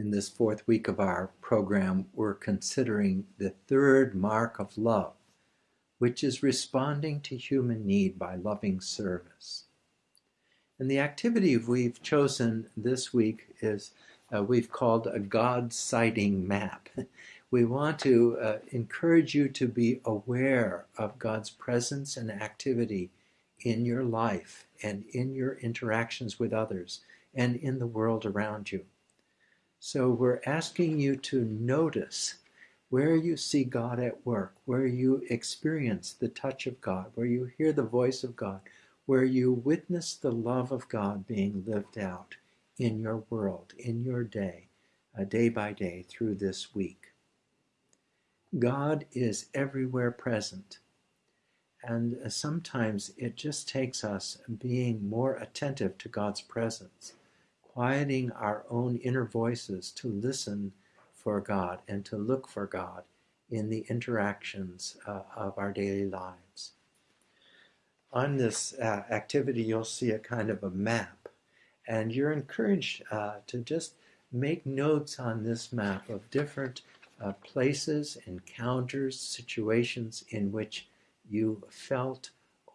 In this fourth week of our program, we're considering the third mark of love, which is responding to human need by loving service. And the activity we've chosen this week is uh, we've called a God sighting map. We want to uh, encourage you to be aware of God's presence and activity in your life and in your interactions with others and in the world around you. So we're asking you to notice where you see God at work, where you experience the touch of God, where you hear the voice of God, where you witness the love of God being lived out in your world, in your day, uh, day by day through this week. God is everywhere present. And uh, sometimes it just takes us being more attentive to God's presence, quieting our own inner voices to listen for God and to look for God in the interactions uh, of our daily lives. On this uh, activity, you'll see a kind of a map, and you're encouraged uh, to just make notes on this map of different uh, places, encounters, situations in which you felt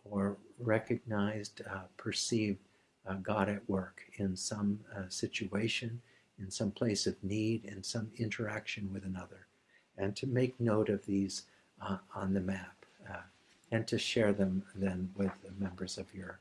or recognized, uh, perceived uh, God at work in some uh, situation, in some place of need, in some interaction with another, and to make note of these uh, on the map uh, and to share them then with the members of your